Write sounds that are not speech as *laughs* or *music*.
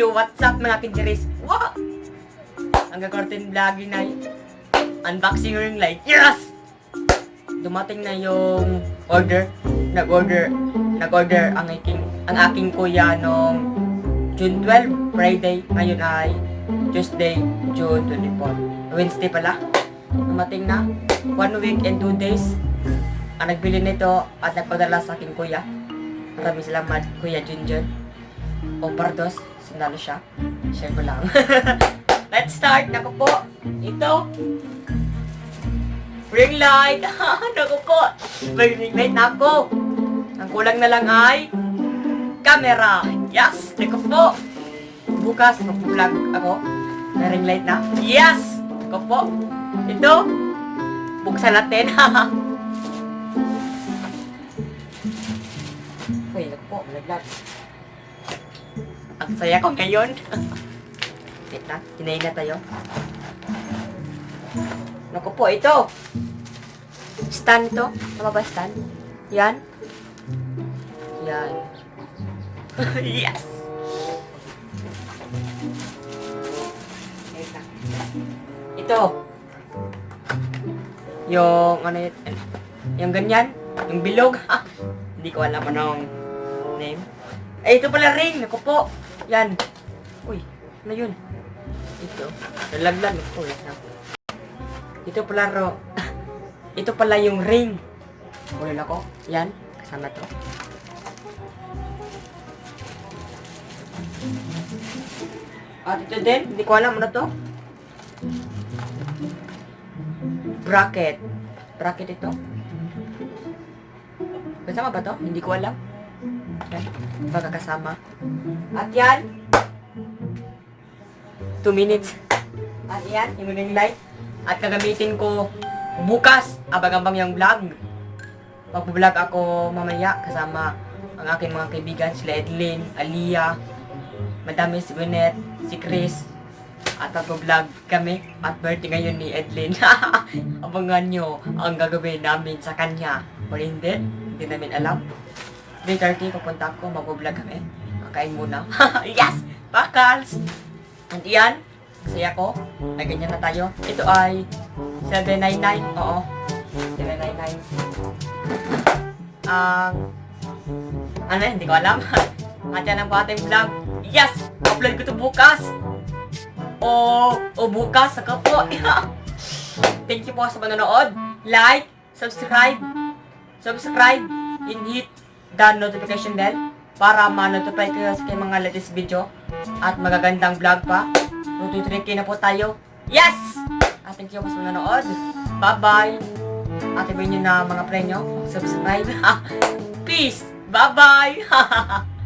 Yo, what's up mga kinjeris? Wow! Ang gagawin vlogging na unboxing ring light. Yes! Dumating na yung order. Nag-order. Nag-order ang aking, ang aking kuya nung June 12, Friday. Ngayon ay Tuesday, June 24. Wednesday pala. Dumating na. One week and two days. Ang nagbili nito at nagpadala sa aking kuya. Maraming salamat, Kuya Junjun. O Pardos, sundalo siya. Share ko lang. *laughs* Let's start. Naku po. Ito. Ring light. *laughs* Naku po. May ring light na. Ang kulang na lang ay camera. Yes. Naku po. Bukas, mag-vlog ako. May ring light na. Yes. Naku po. Ito. Buksan natin. *laughs* Uy, naku po. Naglag. Saya ko ngayon. Wait na, hinayin na tayo. Naku po, ito. Stand ito. Tama ba stand? Yan. Yan. *laughs* yes! Ito. Yung, ano yun, yung ganyan, yung bilog. *laughs* Hindi ko alam anong name. Ay, ito pala ring. Naku po. Yan. Uy, ano yun? Ito. Nalaglag. Naku, wait na. Ito pala ro. *laughs* ito pala yung ring. Kunin ako. Yan. Kasama to. At ito din. Hindi ko alam ano to. Bracket. Bracket ito. Kasama ba to? Hindi ko alam. Yan. Pagkakasama. At yan. 2 minutes. At yan, yung ring light. At gagamitin ko bukas, abang-abang yung vlog. Mag-vlog ako mamaya kasama ang aking mga kaibigan, sila Edlin, Aliyah, Madami si Gwyneth, si Chris, at mag-vlog kami at birthday ngayon ni Edlin. *laughs* Abangan nyo ang gagawin namin sa kanya. O hindi, hindi namin alam. 3.30, pupunta ako, mag-vlog kami. Kakain muna. *laughs* yes! Bakals! And iyan, saya ko. Ay, ganyan na tayo. Ito ay 799. Oo. 799. Ang... ano, hindi ko alam. *laughs* At yan ang ating vlog. Yes! Upload ko to bukas. O, o bukas, saka po. *laughs* Thank you po sa manonood. Like, subscribe, subscribe, and hit the notification bell para ma-notify kayo sa mga latest video at magagandang vlog pa. 2-3k na po tayo. Yes! At thank you po sa manonood. Bye-bye! At ibayin nyo na mga premyo. Subscribe. *laughs* Peace! Bye-bye! *laughs*